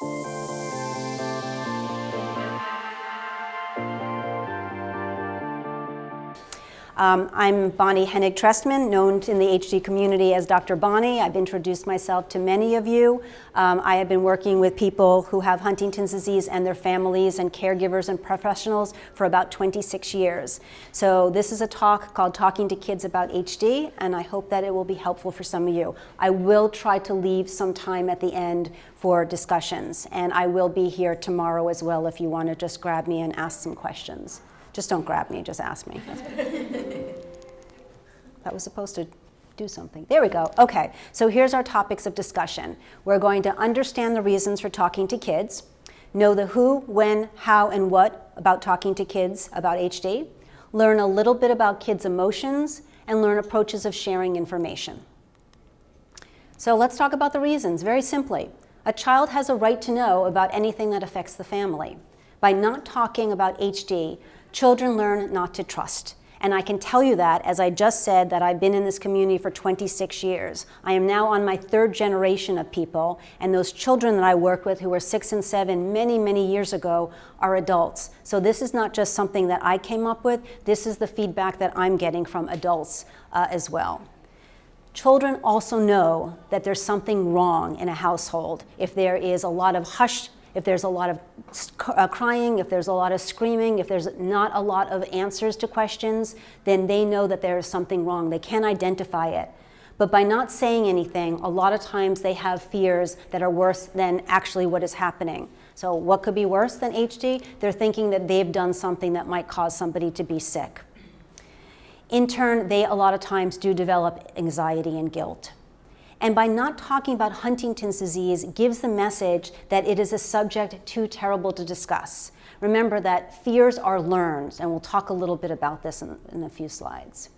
Thank you. Um, I'm Bonnie Hennig Trestman, known in the HD community as Dr. Bonnie. I've introduced myself to many of you. Um, I have been working with people who have Huntington's disease and their families and caregivers and professionals for about 26 years. So this is a talk called Talking to Kids About HD, and I hope that it will be helpful for some of you. I will try to leave some time at the end for discussions, and I will be here tomorrow as well if you want to just grab me and ask some questions. Just don't grab me, just ask me. that was supposed to do something. There we go. Okay, so here's our topics of discussion. We're going to understand the reasons for talking to kids, know the who, when, how, and what about talking to kids about HD, learn a little bit about kids' emotions, and learn approaches of sharing information. So let's talk about the reasons, very simply. A child has a right to know about anything that affects the family. By not talking about HD, children learn not to trust. And I can tell you that, as I just said, that I've been in this community for 26 years. I am now on my third generation of people, and those children that I work with who were six and seven many, many years ago are adults. So this is not just something that I came up with, this is the feedback that I'm getting from adults uh, as well. Children also know that there's something wrong in a household if there is a lot of hush if there's a lot of uh, crying, if there's a lot of screaming, if there's not a lot of answers to questions, then they know that there is something wrong. They can identify it. But by not saying anything, a lot of times they have fears that are worse than actually what is happening. So what could be worse than HD? They're thinking that they've done something that might cause somebody to be sick. In turn, they a lot of times do develop anxiety and guilt and by not talking about Huntington's disease gives the message that it is a subject too terrible to discuss. Remember that fears are learned, and we'll talk a little bit about this in, in a few slides.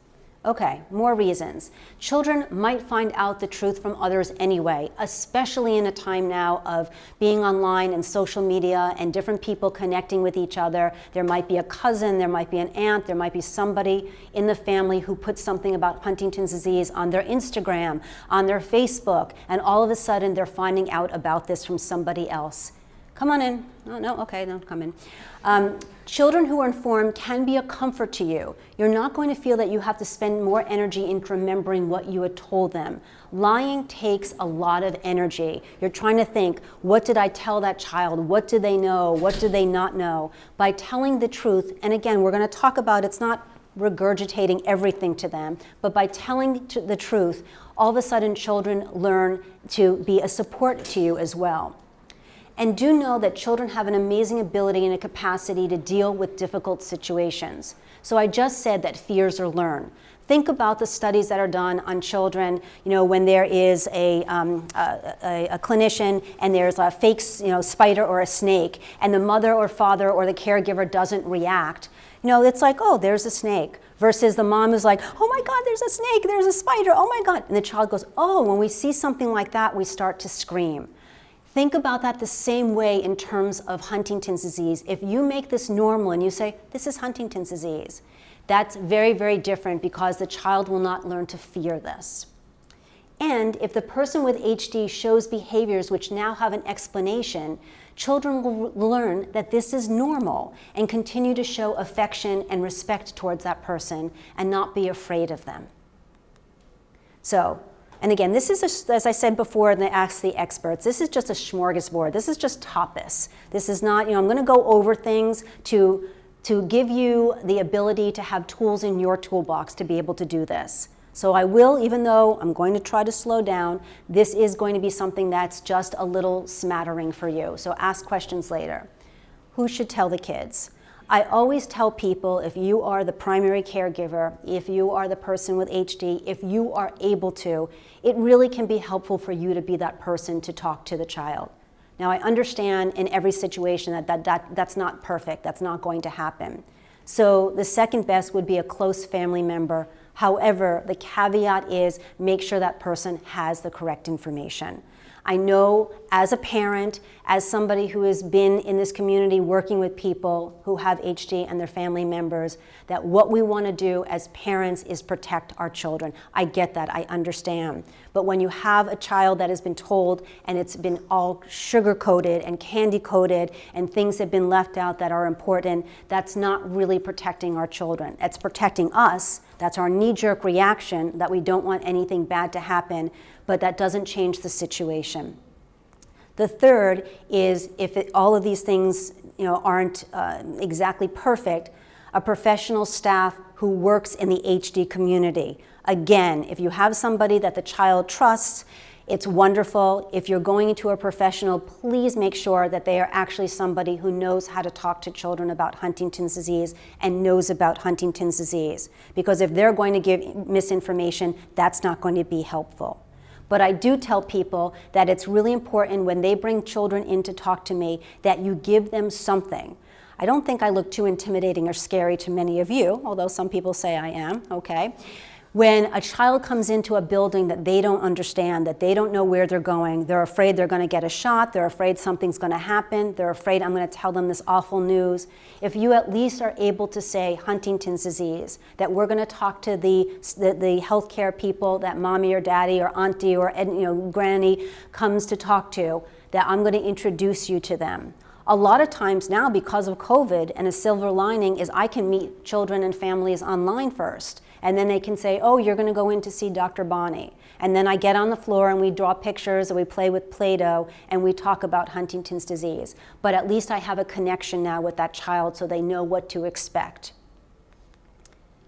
Okay, more reasons. Children might find out the truth from others anyway, especially in a time now of being online and social media and different people connecting with each other. There might be a cousin, there might be an aunt, there might be somebody in the family who puts something about Huntington's disease on their Instagram, on their Facebook, and all of a sudden they're finding out about this from somebody else. Come on in. Oh, no, okay, don't come in. Um, children who are informed can be a comfort to you. You're not going to feel that you have to spend more energy in remembering what you had told them. Lying takes a lot of energy. You're trying to think, what did I tell that child? What do they know? What do they not know? By telling the truth, and again, we're going to talk about it's not regurgitating everything to them, but by telling the truth, all of a sudden children learn to be a support to you as well. And do know that children have an amazing ability and a capacity to deal with difficult situations. So I just said that fears are learned. Think about the studies that are done on children, you know, when there is a, um, a, a, a, clinician and there's a fake you know, spider or a snake, and the mother or father or the caregiver doesn't react. You know, it's like, oh, there's a snake. Versus the mom is like, oh my God, there's a snake, there's a spider, oh my God. And the child goes, oh, when we see something like that, we start to scream. Think about that the same way in terms of Huntington's disease. If you make this normal and you say, this is Huntington's disease, that's very, very different because the child will not learn to fear this. And if the person with HD shows behaviors which now have an explanation, children will learn that this is normal and continue to show affection and respect towards that person and not be afraid of them. So and again, this is, a, as I said before in the Ask the Experts, this is just a smorgasbord. This is just tapas. This is not, you know, I'm going to go over things to, to give you the ability to have tools in your toolbox to be able to do this. So I will, even though I'm going to try to slow down, this is going to be something that's just a little smattering for you. So ask questions later. Who should tell the kids? I always tell people if you are the primary caregiver, if you are the person with HD, if you are able to, it really can be helpful for you to be that person to talk to the child. Now I understand in every situation that, that, that that's not perfect, that's not going to happen. So the second best would be a close family member. However, the caveat is make sure that person has the correct information. I know as a parent, as somebody who has been in this community working with people who have HD and their family members, that what we want to do as parents is protect our children. I get that, I understand. But when you have a child that has been told and it's been all sugar-coated and candy-coated and things have been left out that are important, that's not really protecting our children. It's protecting us. That's our knee-jerk reaction that we don't want anything bad to happen but that doesn't change the situation. The third is if it, all of these things you know, aren't uh, exactly perfect, a professional staff who works in the HD community. Again, if you have somebody that the child trusts, it's wonderful. If you're going into a professional, please make sure that they are actually somebody who knows how to talk to children about Huntington's disease and knows about Huntington's disease. Because if they're going to give misinformation, that's not going to be helpful. But I do tell people that it's really important when they bring children in to talk to me that you give them something. I don't think I look too intimidating or scary to many of you, although some people say I am, okay? When a child comes into a building that they don't understand, that they don't know where they're going, they're afraid they're going to get a shot, they're afraid something's going to happen, they're afraid I'm going to tell them this awful news. If you at least are able to say Huntington's disease, that we're going to talk to the, the, the healthcare people that mommy or daddy or auntie or you know, granny comes to talk to, that I'm going to introduce you to them. A lot of times now, because of COVID, and a silver lining is I can meet children and families online first. And then they can say, oh, you're going to go in to see Dr. Bonnie. And then I get on the floor and we draw pictures or we play with Play-Doh and we talk about Huntington's disease. But at least I have a connection now with that child so they know what to expect.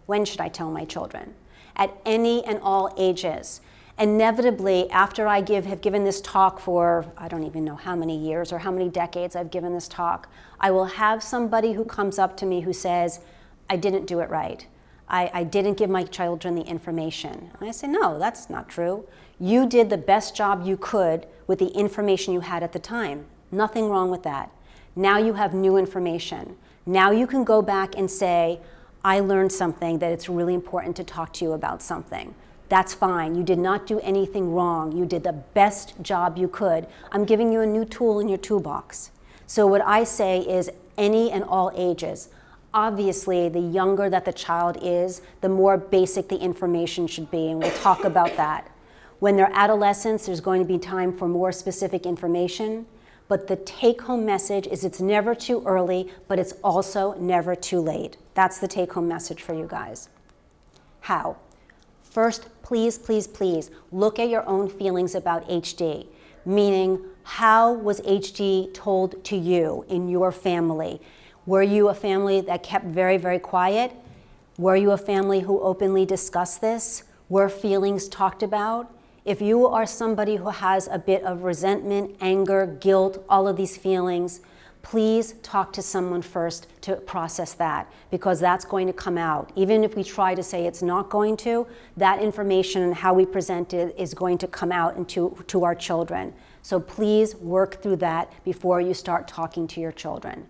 When should I tell my children? At any and all ages. Inevitably, after I give, have given this talk for, I don't even know how many years or how many decades I've given this talk, I will have somebody who comes up to me who says, I didn't do it right I, I didn't give my children the information. And I say, no, that's not true. You did the best job you could with the information you had at the time. Nothing wrong with that. Now you have new information. Now you can go back and say, I learned something that it's really important to talk to you about something. That's fine. You did not do anything wrong. You did the best job you could. I'm giving you a new tool in your toolbox. So what I say is any and all ages. Obviously, the younger that the child is, the more basic the information should be, and we'll talk about that. When they're adolescents, there's going to be time for more specific information, but the take-home message is it's never too early, but it's also never too late. That's the take-home message for you guys. How? First, please, please, please, look at your own feelings about HD, meaning how was HD told to you in your family? Were you a family that kept very, very quiet? Were you a family who openly discussed this? Were feelings talked about? If you are somebody who has a bit of resentment, anger, guilt, all of these feelings, please talk to someone first to process that because that's going to come out. Even if we try to say it's not going to, that information and how we present it is going to come out into to our children. So please work through that before you start talking to your children.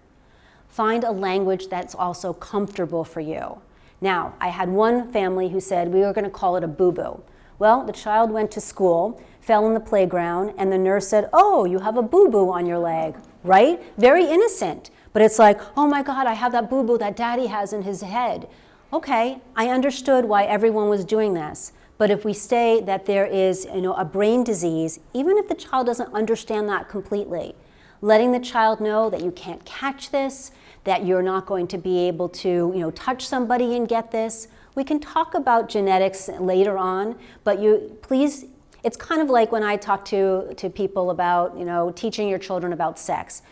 Find a language that's also comfortable for you. Now, I had one family who said we were going to call it a boo-boo. Well, the child went to school, fell in the playground, and the nurse said, oh, you have a boo-boo on your leg, right? Very innocent. But it's like, oh my God, I have that boo-boo that daddy has in his head. Okay, I understood why everyone was doing this. But if we say that there is you know, a brain disease, even if the child doesn't understand that completely, letting the child know that you can't catch this, that you're not going to be able to you know, touch somebody and get this. We can talk about genetics later on, but you please, it's kind of like when I talk to, to people about you know, teaching your children about sex.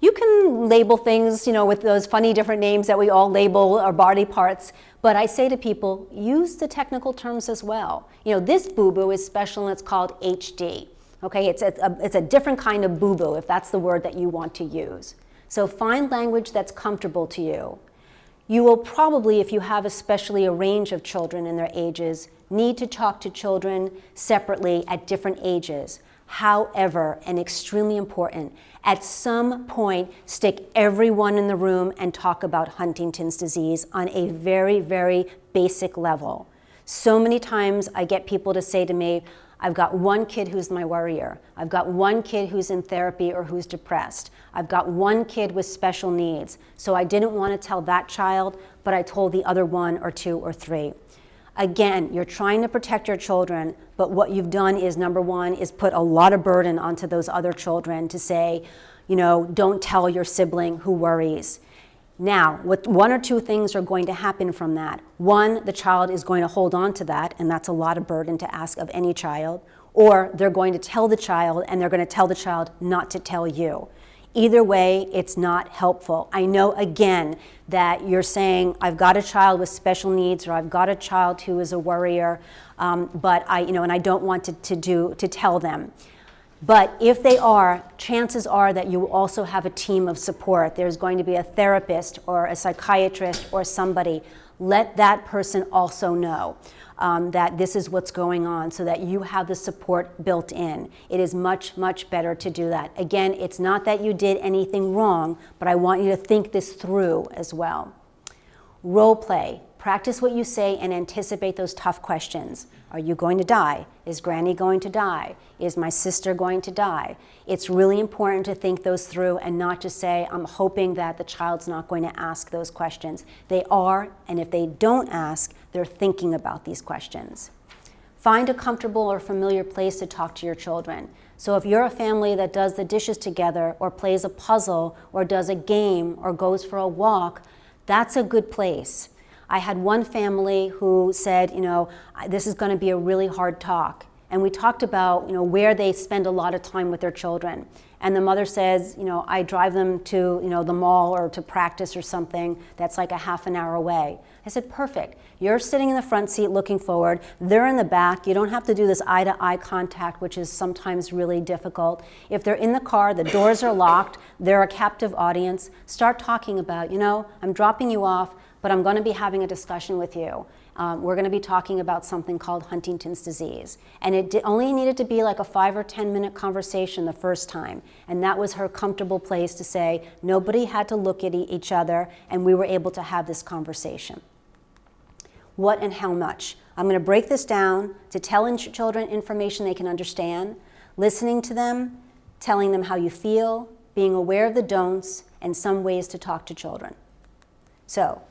You can label things you know, with those funny different names that we all label our body parts, but I say to people, use the technical terms as well. You know, this boo-boo is special and it's called HD. Okay, it's a, it's a different kind of boo-boo if that's the word that you want to use. So find language that's comfortable to you. You will probably, if you have especially a range of children in their ages, need to talk to children separately at different ages. However, and extremely important, at some point, stick everyone in the room and talk about Huntington's disease on a very, very basic level. So many times I get people to say to me, I've got one kid who's my worrier. I've got one kid who's in therapy or who's depressed. I've got one kid with special needs. So I didn't want to tell that child, but I told the other one or two or three. Again, you're trying to protect your children, but what you've done is number one, is put a lot of burden onto those other children to say, you know, don't tell your sibling who worries. Now, what, one or two things are going to happen from that. One, the child is going to hold on to that, and that's a lot of burden to ask of any child. Or they're going to tell the child, and they're going to tell the child not to tell you. Either way, it's not helpful. I know, again, that you're saying, I've got a child with special needs, or I've got a child who is a worrier, um, but I, you know, and I don't want to, to, do, to tell them. But if they are, chances are that you also have a team of support. There's going to be a therapist or a psychiatrist or somebody. Let that person also know um, that this is what's going on so that you have the support built in. It is much, much better to do that. Again, it's not that you did anything wrong, but I want you to think this through as well. Role play. Practice what you say and anticipate those tough questions. Are you going to die? Is granny going to die? Is my sister going to die? It's really important to think those through and not just say, I'm hoping that the child's not going to ask those questions. They are, and if they don't ask, they're thinking about these questions. Find a comfortable or familiar place to talk to your children. So if you're a family that does the dishes together or plays a puzzle or does a game or goes for a walk, that's a good place. I had one family who said, you know, this is going to be a really hard talk. And we talked about, you know, where they spend a lot of time with their children. And the mother says, you know, I drive them to, you know, the mall or to practice or something that's like a half an hour away. I said, perfect. You're sitting in the front seat looking forward. They're in the back. You don't have to do this eye to eye contact, which is sometimes really difficult. If they're in the car, the doors are locked, they're a captive audience, start talking about, you know, I'm dropping you off but I'm going to be having a discussion with you. Um, we're going to be talking about something called Huntington's disease. And it only needed to be like a five or 10 minute conversation the first time. And that was her comfortable place to say, nobody had to look at each other, and we were able to have this conversation. What and how much? I'm going to break this down to tell children information they can understand, listening to them, telling them how you feel, being aware of the don'ts, and some ways to talk to children. So,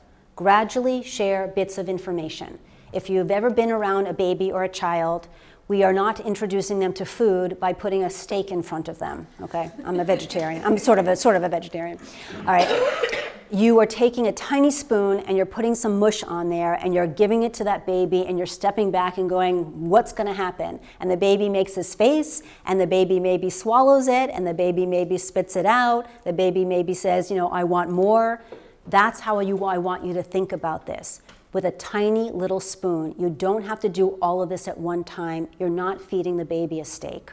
Gradually share bits of information. If you've ever been around a baby or a child, we are not introducing them to food by putting a steak in front of them, okay? I'm a vegetarian. I'm sort of a, sort of a vegetarian. All right. You are taking a tiny spoon and you're putting some mush on there and you're giving it to that baby and you're stepping back and going, what's gonna happen? And the baby makes this face and the baby maybe swallows it and the baby maybe spits it out. The baby maybe says, you know, I want more. That's how you, I want you to think about this. With a tiny little spoon, you don't have to do all of this at one time. You're not feeding the baby a steak.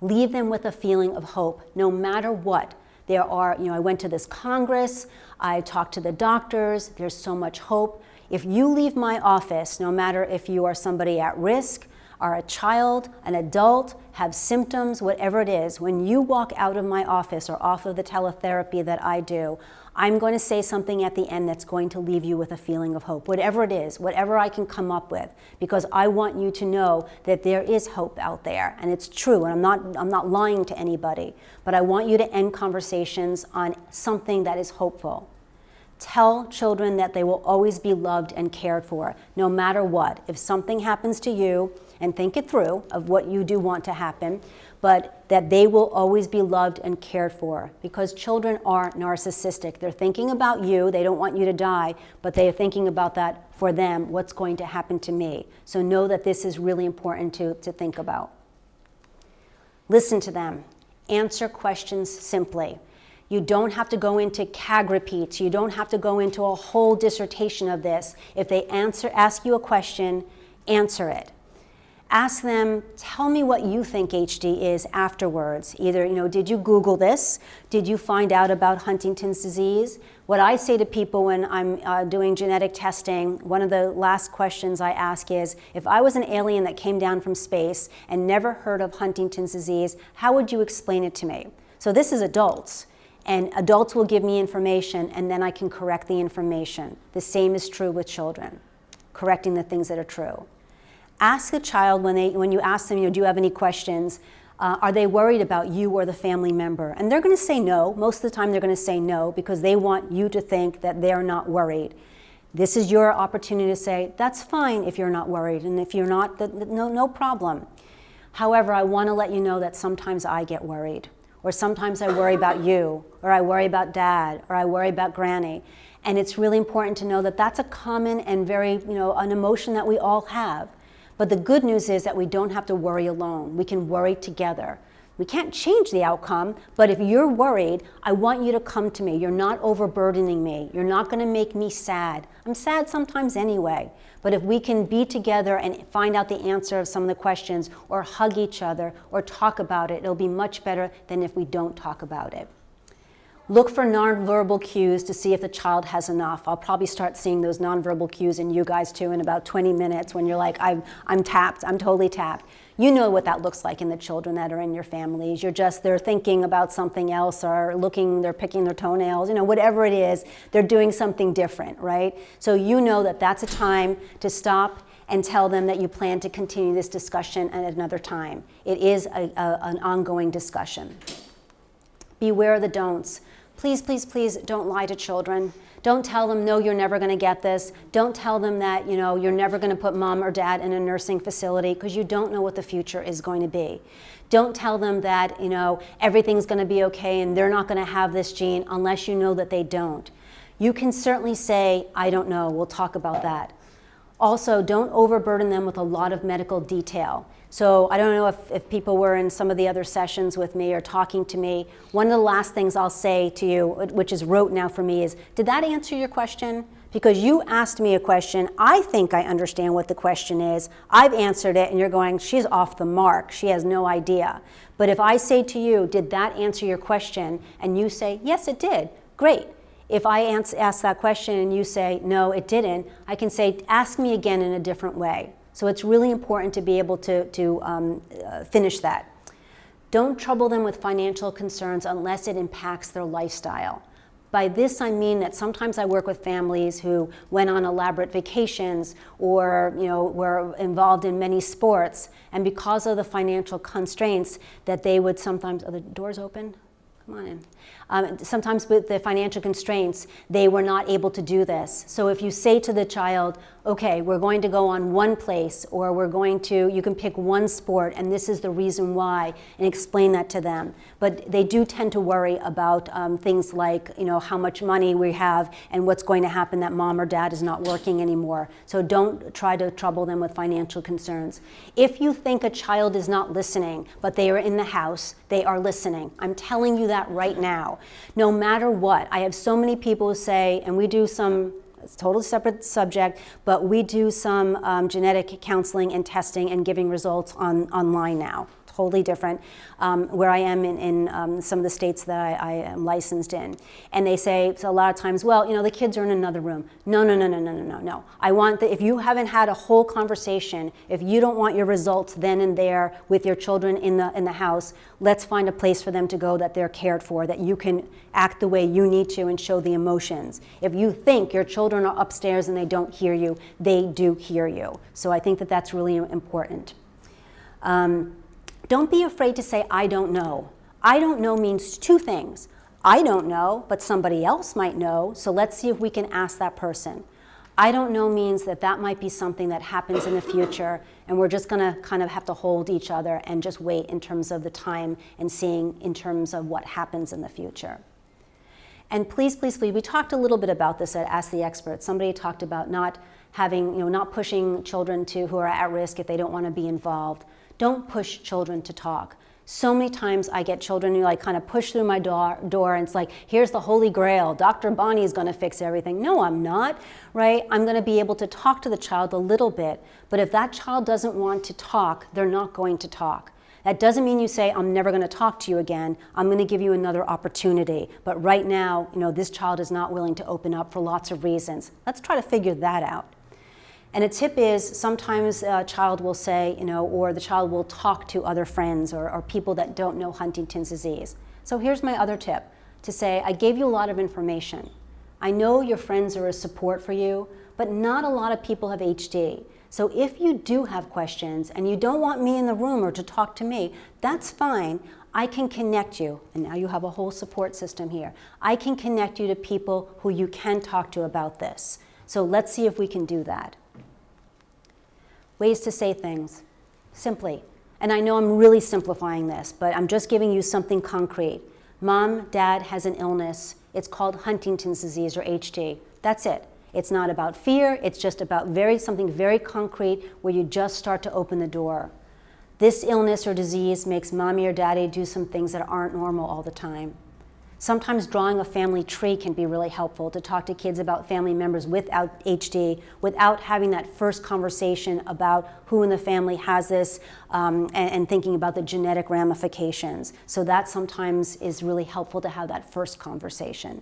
Leave them with a feeling of hope, no matter what. There are, you know, I went to this Congress, I talked to the doctors, there's so much hope. If you leave my office, no matter if you are somebody at risk, are a child, an adult, have symptoms, whatever it is, when you walk out of my office or off of the teletherapy that I do, I'm going to say something at the end that's going to leave you with a feeling of hope, whatever it is, whatever I can come up with, because I want you to know that there is hope out there, and it's true, and I'm not, I'm not lying to anybody, but I want you to end conversations on something that is hopeful. Tell children that they will always be loved and cared for, no matter what. If something happens to you, and think it through of what you do want to happen, but that they will always be loved and cared for because children are narcissistic. They're thinking about you, they don't want you to die, but they are thinking about that for them, what's going to happen to me. So know that this is really important to, to think about. Listen to them. Answer questions simply. You don't have to go into CAG repeats. You don't have to go into a whole dissertation of this. If they answer, ask you a question, answer it ask them, tell me what you think HD is afterwards. Either, you know, did you Google this? Did you find out about Huntington's disease? What I say to people when I'm uh, doing genetic testing, one of the last questions I ask is, if I was an alien that came down from space and never heard of Huntington's disease, how would you explain it to me? So this is adults. And adults will give me information and then I can correct the information. The same is true with children, correcting the things that are true. Ask a child when, they, when you ask them, you know, do you have any questions, uh, are they worried about you or the family member? And they're going to say no. Most of the time they're going to say no because they want you to think that they're not worried. This is your opportunity to say, that's fine if you're not worried. And if you're not, no, no problem. However, I want to let you know that sometimes I get worried. Or sometimes I worry about you. Or I worry about dad. Or I worry about granny. And it's really important to know that that's a common and very, you know, an emotion that we all have. But the good news is that we don't have to worry alone. We can worry together. We can't change the outcome, but if you're worried, I want you to come to me. You're not overburdening me. You're not going to make me sad. I'm sad sometimes anyway. But if we can be together and find out the answer of some of the questions, or hug each other, or talk about it, it'll be much better than if we don't talk about it. Look for nonverbal cues to see if the child has enough. I'll probably start seeing those nonverbal cues in you guys too in about 20 minutes when you're like, I'm, I'm tapped, I'm totally tapped. You know what that looks like in the children that are in your families. You're just, they're thinking about something else or looking, they're picking their toenails, you know, whatever it is, they're doing something different, right? So you know that that's a time to stop and tell them that you plan to continue this discussion at another time. It is a, a, an ongoing discussion. Beware the don'ts. Please, please, please don't lie to children. Don't tell them, no, you're never going to get this. Don't tell them that, you know, you're never going to put mom or dad in a nursing facility because you don't know what the future is going to be. Don't tell them that, you know, everything's going to be okay and they're not going to have this gene unless you know that they don't. You can certainly say, I don't know, we'll talk about that. Also, don't overburden them with a lot of medical detail. So I don't know if, if people were in some of the other sessions with me or talking to me. One of the last things I'll say to you, which is rote now for me, is did that answer your question? Because you asked me a question, I think I understand what the question is, I've answered it, and you're going, she's off the mark, she has no idea. But if I say to you, did that answer your question, and you say, yes, it did, great. If I ask that question and you say, no, it didn't, I can say, ask me again in a different way. So it's really important to be able to, to um, uh, finish that. Don't trouble them with financial concerns unless it impacts their lifestyle. By this I mean that sometimes I work with families who went on elaborate vacations or you know, were involved in many sports and because of the financial constraints that they would sometimes, are the doors open? Come on in. Um, sometimes with the financial constraints, they were not able to do this. So if you say to the child, okay, we're going to go on one place or we're going to, you can pick one sport and this is the reason why and explain that to them. But they do tend to worry about um, things like, you know, how much money we have and what's going to happen that mom or dad is not working anymore. So don't try to trouble them with financial concerns. If you think a child is not listening, but they are in the house, they are listening. I'm telling you that right now. No matter what, I have so many people who say, and we do some it's a totally separate subject, but we do some um, genetic counseling and testing and giving results on, online now totally different, um, where I am in, in um, some of the states that I, I, am licensed in. And they say so a lot of times, well, you know, the kids are in another room. No, no, no, no, no, no, no, no. I want that if you haven't had a whole conversation, if you don't want your results then and there with your children in the, in the house, let's find a place for them to go that they're cared for, that you can act the way you need to and show the emotions. If you think your children are upstairs and they don't hear you, they do hear you. So I think that that's really important. Um, don't be afraid to say, I don't know. I don't know means two things. I don't know, but somebody else might know, so let's see if we can ask that person. I don't know means that that might be something that happens in the future and we're just gonna kind of have to hold each other and just wait in terms of the time and seeing in terms of what happens in the future. And please, please, please, we talked a little bit about this at Ask the Expert. Somebody talked about not having, you know, not pushing children to who are at risk if they don't want to be involved. Don't push children to talk. So many times I get children who like kind of push through my door, door and it's like, here's the holy grail. Dr. Bonnie is going to fix everything. No, I'm not, right? I'm going to be able to talk to the child a little bit. But if that child doesn't want to talk, they're not going to talk. That doesn't mean you say, I'm never going to talk to you again. I'm going to give you another opportunity. But right now, you know, this child is not willing to open up for lots of reasons. Let's try to figure that out. And a tip is sometimes a child will say, you know, or the child will talk to other friends or, or people that don't know Huntington's disease. So here's my other tip to say, I gave you a lot of information. I know your friends are a support for you, but not a lot of people have HD. So if you do have questions and you don't want me in the room or to talk to me, that's fine. I can connect you, and now you have a whole support system here. I can connect you to people who you can talk to about this. So let's see if we can do that. Ways to say things, simply. And I know I'm really simplifying this, but I'm just giving you something concrete. Mom, dad has an illness. It's called Huntington's disease or HD. That's it. It's not about fear, it's just about very something very concrete where you just start to open the door. This illness or disease makes mommy or daddy do some things that aren't normal all the time. Sometimes drawing a family tree can be really helpful to talk to kids about family members without HD, without having that first conversation about who in the family has this um, and, and thinking about the genetic ramifications. So that sometimes is really helpful to have that first conversation.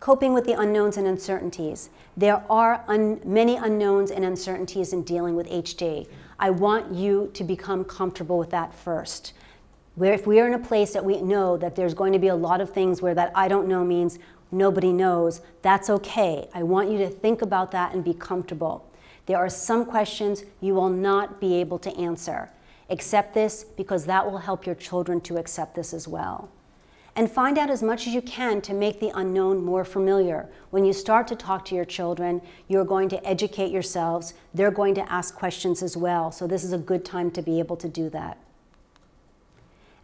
Coping with the unknowns and uncertainties. There are un many unknowns and uncertainties in dealing with HD. I want you to become comfortable with that first. Where if we are in a place that we know that there's going to be a lot of things where that I don't know means nobody knows, that's okay. I want you to think about that and be comfortable. There are some questions you will not be able to answer. Accept this because that will help your children to accept this as well and find out as much as you can to make the unknown more familiar. When you start to talk to your children, you're going to educate yourselves. They're going to ask questions as well. So this is a good time to be able to do that.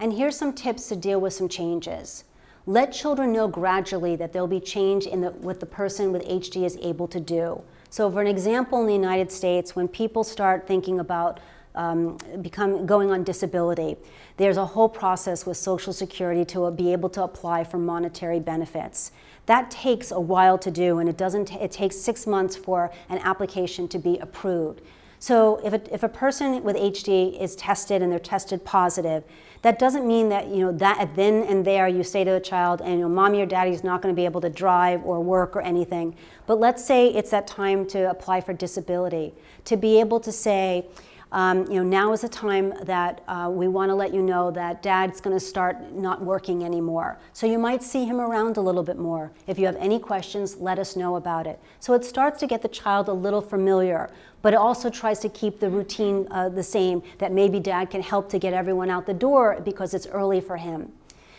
And here's some tips to deal with some changes. Let children know gradually that there'll be change in the, what the person with HD is able to do. So for an example in the United States, when people start thinking about um, become, going on disability. There's a whole process with Social Security to be able to apply for monetary benefits. That takes a while to do and it, doesn't it takes six months for an application to be approved. So if a, if a person with HD is tested and they're tested positive, that doesn't mean that, you know, that then and there you say to the child, and you know, mommy or daddy is not going to be able to drive or work or anything. But let's say it's that time to apply for disability. To be able to say, um, you know, now is a time that uh, we want to let you know that dad's going to start not working anymore. So you might see him around a little bit more. If you have any questions, let us know about it. So it starts to get the child a little familiar, but it also tries to keep the routine uh, the same, that maybe dad can help to get everyone out the door because it's early for him.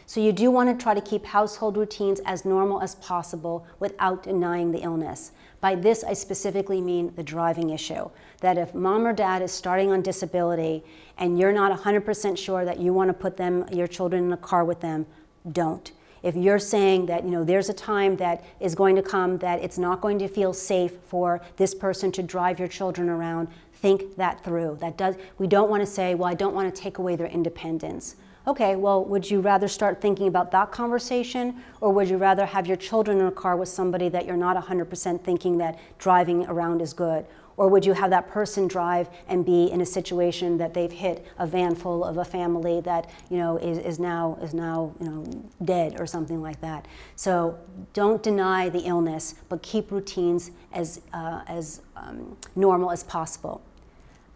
So you do want to try to keep household routines as normal as possible without denying the illness. By this, I specifically mean the driving issue. That if mom or dad is starting on disability and you're not 100% sure that you want to put them, your children in a car with them, don't. If you're saying that you know there's a time that is going to come that it's not going to feel safe for this person to drive your children around, think that through. That does, we don't want to say, well, I don't want to take away their independence. Okay, well, would you rather start thinking about that conversation or would you rather have your children in a car with somebody that you're not 100% thinking that driving around is good? Or would you have that person drive and be in a situation that they've hit a van full of a family that you know is, is now is now you know dead or something like that? So don't deny the illness, but keep routines as uh, as um, normal as possible.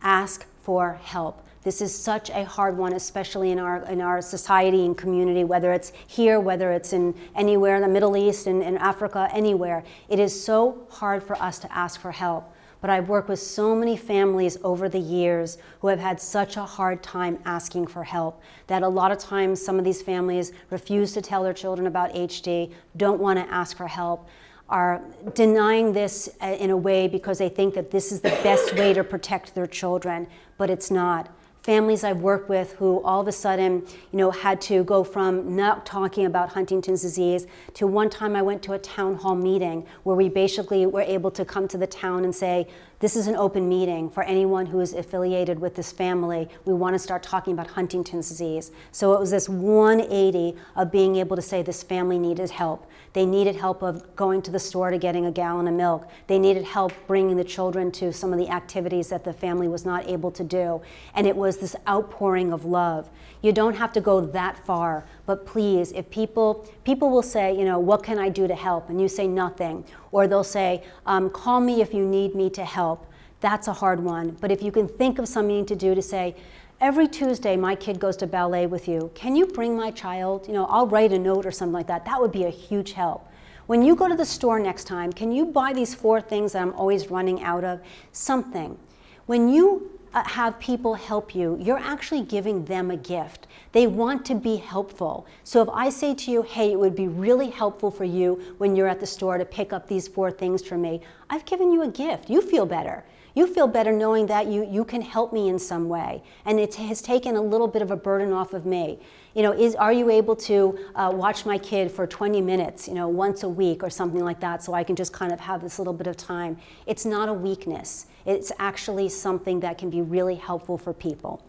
Ask for help. This is such a hard one, especially in our, in our society and community, whether it's here, whether it's in anywhere in the Middle East and in Africa, anywhere. It is so hard for us to ask for help. But I've worked with so many families over the years who have had such a hard time asking for help that a lot of times some of these families refuse to tell their children about HD, don't want to ask for help are denying this uh, in a way because they think that this is the best way to protect their children, but it's not families I've worked with who all of a sudden, you know, had to go from not talking about Huntington's disease to one time I went to a town hall meeting where we basically were able to come to the town and say, this is an open meeting for anyone who is affiliated with this family. We want to start talking about Huntington's disease. So it was this 180 of being able to say this family needed help. They needed help of going to the store to getting a gallon of milk. They needed help bringing the children to some of the activities that the family was not able to do. And it was this outpouring of love. You don't have to go that far, but please, if people, people will say, you know, what can I do to help? And you say nothing. Or they'll say, um, call me if you need me to help. That's a hard one. But if you can think of something to do to say, every Tuesday my kid goes to ballet with you. Can you bring my child? You know, I'll write a note or something like that. That would be a huge help. When you go to the store next time, can you buy these four things that I'm always running out of? Something. When you uh, have people help you, you're actually giving them a gift. They want to be helpful. So if I say to you, hey, it would be really helpful for you when you're at the store to pick up these four things for me, I've given you a gift. You feel better. You feel better knowing that you, you can help me in some way. And it has taken a little bit of a burden off of me. You know, is, are you able to uh, watch my kid for 20 minutes, you know, once a week or something like that so I can just kind of have this little bit of time? It's not a weakness. It's actually something that can be really helpful for people.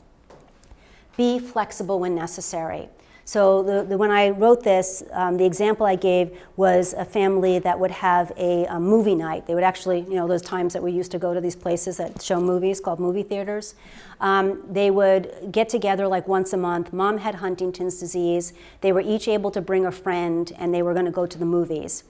Be flexible when necessary. So the, the, when I wrote this, um, the example I gave was a family that would have a, a, movie night. They would actually, you know, those times that we used to go to these places that show movies called movie theaters. Um, they would get together like once a month. Mom had Huntington's disease. They were each able to bring a friend and they were going to go to the movies.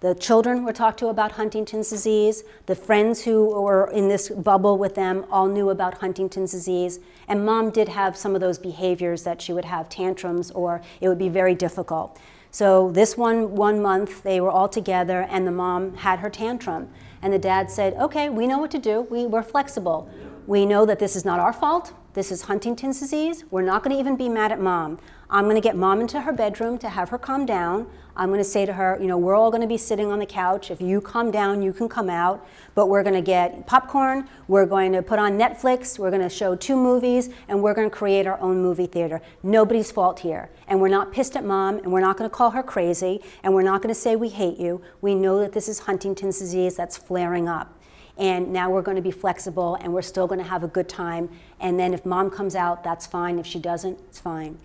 The children were talked to about Huntington's disease. The friends who were in this bubble with them all knew about Huntington's disease. And mom did have some of those behaviors that she would have tantrums or it would be very difficult. So this one, one month, they were all together and the mom had her tantrum. And the dad said, okay, we know what to do. We, we're flexible. We know that this is not our fault. This is Huntington's disease. We're not going to even be mad at mom. I'm going to get mom into her bedroom to have her calm down. I'm going to say to her, you know, we're all going to be sitting on the couch. If you calm down, you can come out. But we're going to get popcorn. We're going to put on Netflix. We're going to show two movies. And we're going to create our own movie theater. Nobody's fault here. And we're not pissed at mom. And we're not going to call her crazy. And we're not going to say we hate you. We know that this is Huntington's disease that's flaring up and now we're going to be flexible and we're still going to have a good time. And then if mom comes out, that's fine. If she doesn't, it's fine.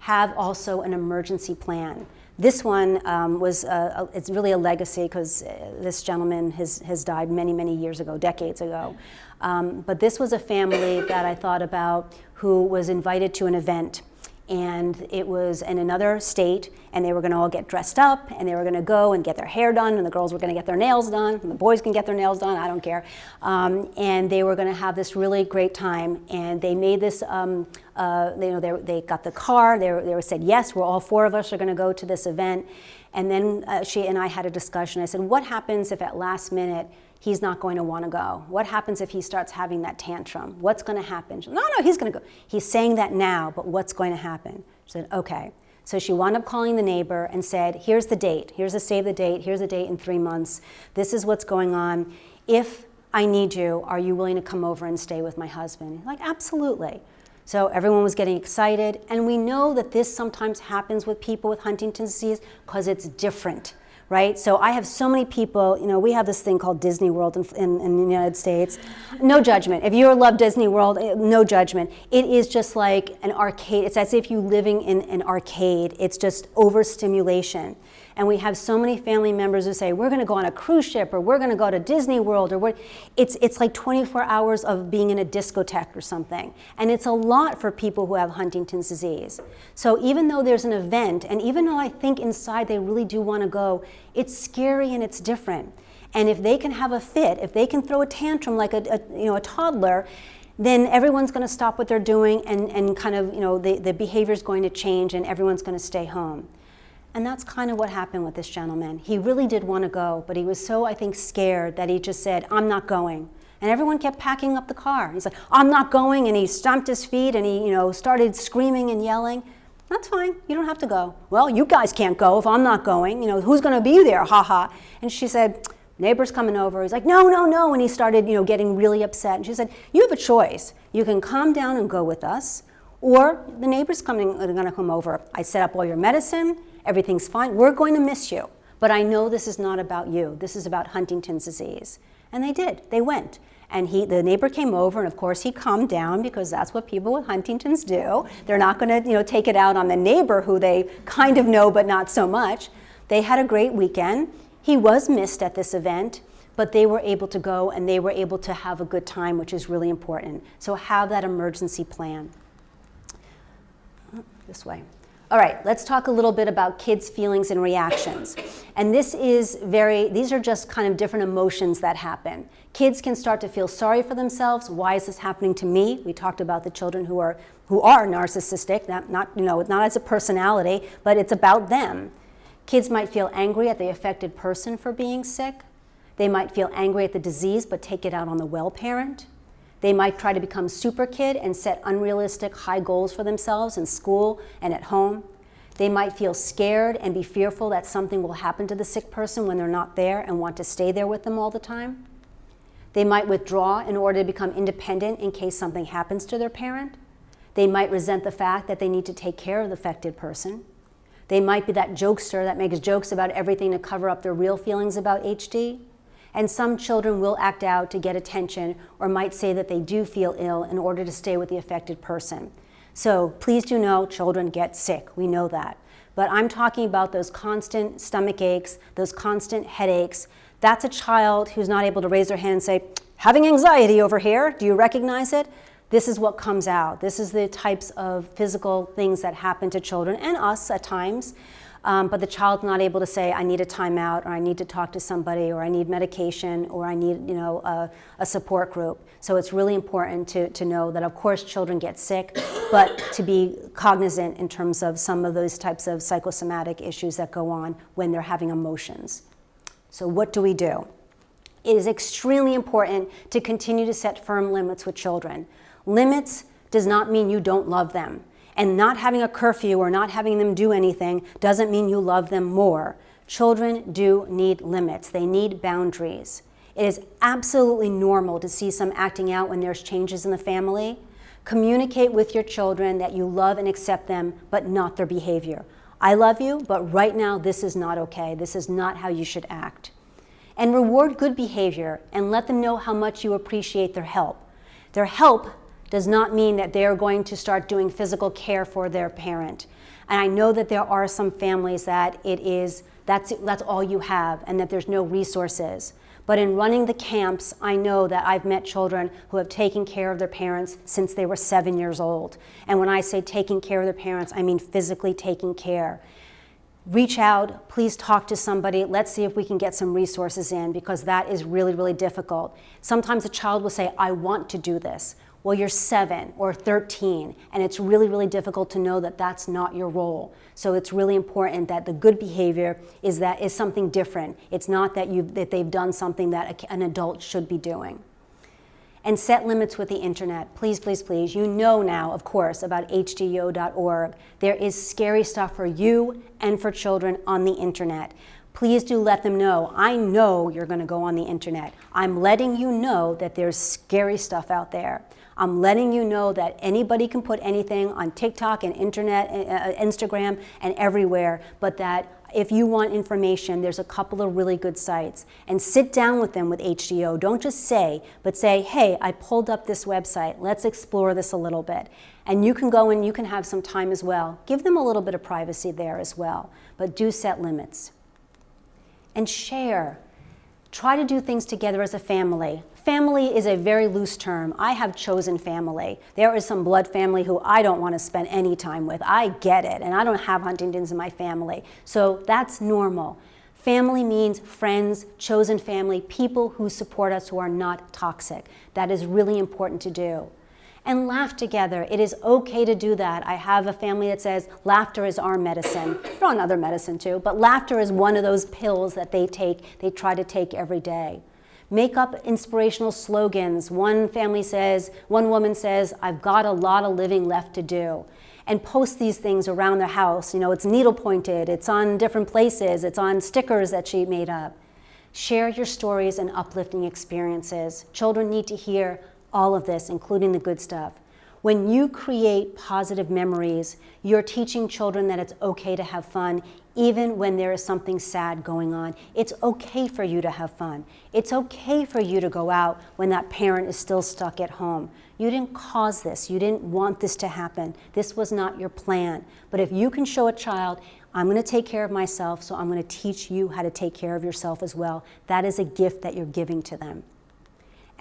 Have also an emergency plan. This one um, was, a, a, it's really a legacy because uh, this gentleman has, has died many, many years ago, decades ago. Um, but this was a family that I thought about who was invited to an event and it was in another state and they were going to all get dressed up and they were going to go and get their hair done and the girls were going to get their nails done and the boys can get their nails done i don't care. Um, and they were going to have this really great time and they made this um, uh, you know they, they got the car they, were, they said yes we're all four of us are going to go to this event. And then uh, she and i had a discussion. I said what happens if at last minute he's not going to want to go? What happens if he starts having that tantrum? What's going to happen? Said, no, no, he's going to go. He's saying that now, but what's going to happen? She said, okay. So she wound up calling the neighbor and said, here's the date. Here's the save the date. Here's the date in three months. This is what's going on. If I need you, are you willing to come over and stay with my husband? Like, absolutely. So everyone was getting excited. And we know that this sometimes happens with people with Huntington's disease because it's different right? So I have so many people, you know, we have this thing called Disney World in, in, in, the United States. No judgment. If you love Disney World, eh, no judgment. It is just like an arcade. It's as if you're living in an arcade. It's just overstimulation. And we have so many family members who say, we're going to go on a cruise ship or we're going to go to Disney World or what. It's, it's like 24 hours of being in a discotheque or something. And it's a lot for people who have Huntington's disease. So even though there's an event, and even though I think inside they really do want to go, it's scary and it's different. And if they can have a fit, if they can throw a tantrum like a, a you know, a toddler, then everyone's going to stop what they're doing and, and kind of, you know, the, the behavior is going to change and everyone's going to stay home. And that's kind of what happened with this gentleman. He really did want to go, but he was so, I think, scared that he just said, I'm not going. And everyone kept packing up the car. He's like, I'm not going. And he stomped his feet and he, you know, started screaming and yelling. That's fine. You don't have to go. Well, you guys can't go if I'm not going. You know, who's going to be there? Ha ha. And she said, neighbor's coming over. He's like, no, no, no. And he started, you know, getting really upset. And she said, you have a choice. You can calm down and go with us, or the neighbor's coming, are going to come over. I set up all your medicine everything's fine. We're going to miss you. But I know this is not about you. This is about Huntington's disease. And they did. They went. And he, the neighbor came over, and of course he calmed down because that's what people with Huntington's do. They're not going to, you know, take it out on the neighbor who they kind of know but not so much. They had a great weekend. He was missed at this event, but they were able to go and they were able to have a good time, which is really important. So have that emergency plan. This way. All right, let's talk a little bit about kids' feelings and reactions. And this is very, these are just kind of different emotions that happen. Kids can start to feel sorry for themselves. Why is this happening to me? We talked about the children who are, who are narcissistic, not, not, you know, not as a personality, but it's about them. Kids might feel angry at the affected person for being sick. They might feel angry at the disease but take it out on the well parent. They might try to become super kid and set unrealistic high goals for themselves in school and at home. They might feel scared and be fearful that something will happen to the sick person when they're not there and want to stay there with them all the time. They might withdraw in order to become independent in case something happens to their parent. They might resent the fact that they need to take care of the affected person. They might be that jokester that makes jokes about everything to cover up their real feelings about HD. And some children will act out to get attention or might say that they do feel ill in order to stay with the affected person. So please do know children get sick. We know that. But I'm talking about those constant stomach aches, those constant headaches. That's a child who's not able to raise their hand and say, having anxiety over here. Do you recognize it? This is what comes out. This is the types of physical things that happen to children and us at times um, but the child's not able to say, I need a timeout, or I need to talk to somebody, or I need medication, or I need you know, a, a support group. So it's really important to, to know that, of course, children get sick, but to be cognizant in terms of some of those types of psychosomatic issues that go on when they're having emotions. So what do we do? It is extremely important to continue to set firm limits with children. Limits does not mean you don't love them. And not having a curfew or not having them do anything doesn't mean you love them more. Children do need limits. They need boundaries. It is absolutely normal to see some acting out when there's changes in the family. Communicate with your children that you love and accept them, but not their behavior. I love you, but right now this is not okay. This is not how you should act. And reward good behavior and let them know how much you appreciate their help. Their help does not mean that they're going to start doing physical care for their parent. And I know that there are some families that it is, that's, that's all you have and that there's no resources. But in running the camps, I know that I've met children who have taken care of their parents since they were seven years old. And when I say taking care of their parents, I mean physically taking care. Reach out, please talk to somebody, let's see if we can get some resources in because that is really, really difficult. Sometimes a child will say, I want to do this well, you're seven or 13, and it's really, really difficult to know that that's not your role. So it's really important that the good behavior is that is something different. It's not that, you that they've done something that an adult should be doing. And set limits with the internet. Please, please, please. You know now, of course, about hdyo.org. There is scary stuff for you and for children on the internet please do let them know. I know you're going to go on the internet. I'm letting you know that there's scary stuff out there. I'm letting you know that anybody can put anything on TikTok and internet, uh, uh, Instagram and everywhere, but that if you want information, there's a couple of really good sites. And sit down with them with HDYO. Don't just say, but say, hey, I pulled up this website. Let's explore this a little bit. And you can go and you can have some time as well. Give them a little bit of privacy there as well, but do set limits. And share. Try to do things together as a family. Family is a very loose term. I have chosen family. There is some blood family who I don't want to spend any time with. I get it, and I don't have Huntington's in my family. So that's normal. Family means friends, chosen family, people who support us who are not toxic. That is really important to do. And laugh together. It is okay to do that. I have a family that says laughter is our medicine. They're on other medicine too, but laughter is one of those pills that they take, they try to take every day. Make up inspirational slogans. One family says, one woman says, I've got a lot of living left to do. And post these things around the house. You know, it's needle pointed, it's on different places, it's on stickers that she made up. Share your stories and uplifting experiences. Children need to hear all of this, including the good stuff. When you create positive memories, you're teaching children that it's okay to have fun, even when there is something sad going on. It's okay for you to have fun. It's okay for you to go out when that parent is still stuck at home. You didn't cause this. You didn't want this to happen. This was not your plan. But if you can show a child, I'm going to take care of myself, so I'm going to teach you how to take care of yourself as well. That is a gift that you're giving to them.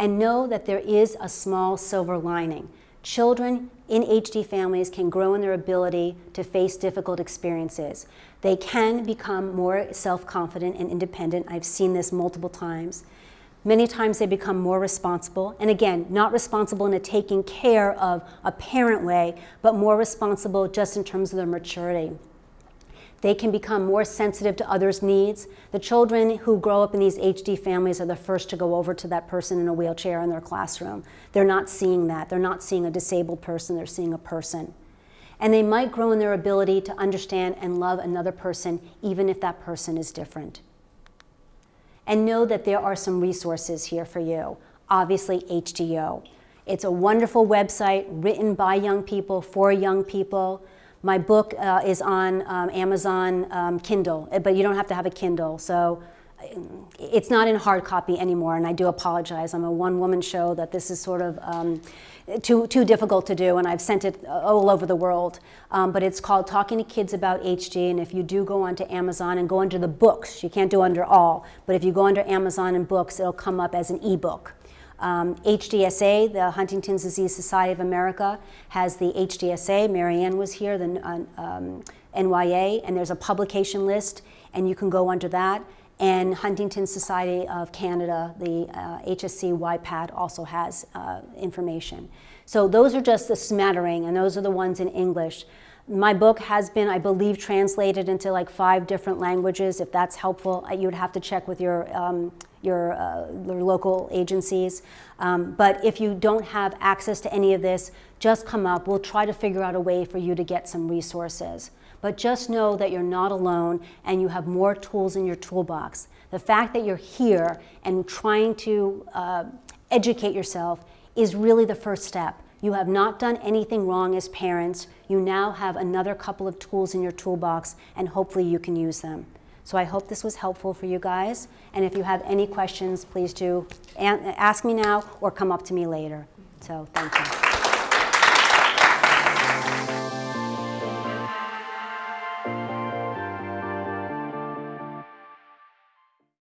And know that there is a small silver lining. Children in HD families can grow in their ability to face difficult experiences. They can become more self-confident and independent. I've seen this multiple times. Many times they become more responsible, and again, not responsible in a taking care of a parent way, but more responsible just in terms of their maturity. They can become more sensitive to others' needs. The children who grow up in these HD families are the first to go over to that person in a wheelchair in their classroom. They're not seeing that. They're not seeing a disabled person. They're seeing a person. And they might grow in their ability to understand and love another person, even if that person is different. And know that there are some resources here for you. Obviously, HDYO. It's a wonderful website written by young people for young people. My book uh, is on um, Amazon um, Kindle, eh, but you don't have to have a Kindle. So it's not in hard copy anymore, and I do apologize. I'm a one-woman show that this is sort of um, too, too difficult to do, and I've sent it all over the world. Um, but it's called Talking to Kids About HD, and if you do go onto Amazon and go under the books, you can't do under all, but if you go under Amazon and books, it'll come up as an ebook. Um, HDSA, the Huntington's Disease Society of America, has the HDSA. Marianne was here, the uh, um, NYA, and there's a publication list, and you can go under that. And Huntington Society of Canada, the uh, HSC YPAD, also has uh, information. So those are just the smattering, and those are the ones in English. My book has been, I believe, translated into like five different languages. If that's helpful, uh, you'd have to check with your, um, your, uh, your, local agencies. Um, but if you don't have access to any of this, just come up. We'll try to figure out a way for you to get some resources. But just know that you're not alone and you have more tools in your toolbox. The fact that you're here and trying to uh, educate yourself is really the first step. You have not done anything wrong as parents. You now have another couple of tools in your toolbox and hopefully you can use them. So I hope this was helpful for you guys. And if you have any questions, please do ask me now or come up to me later. So thank you.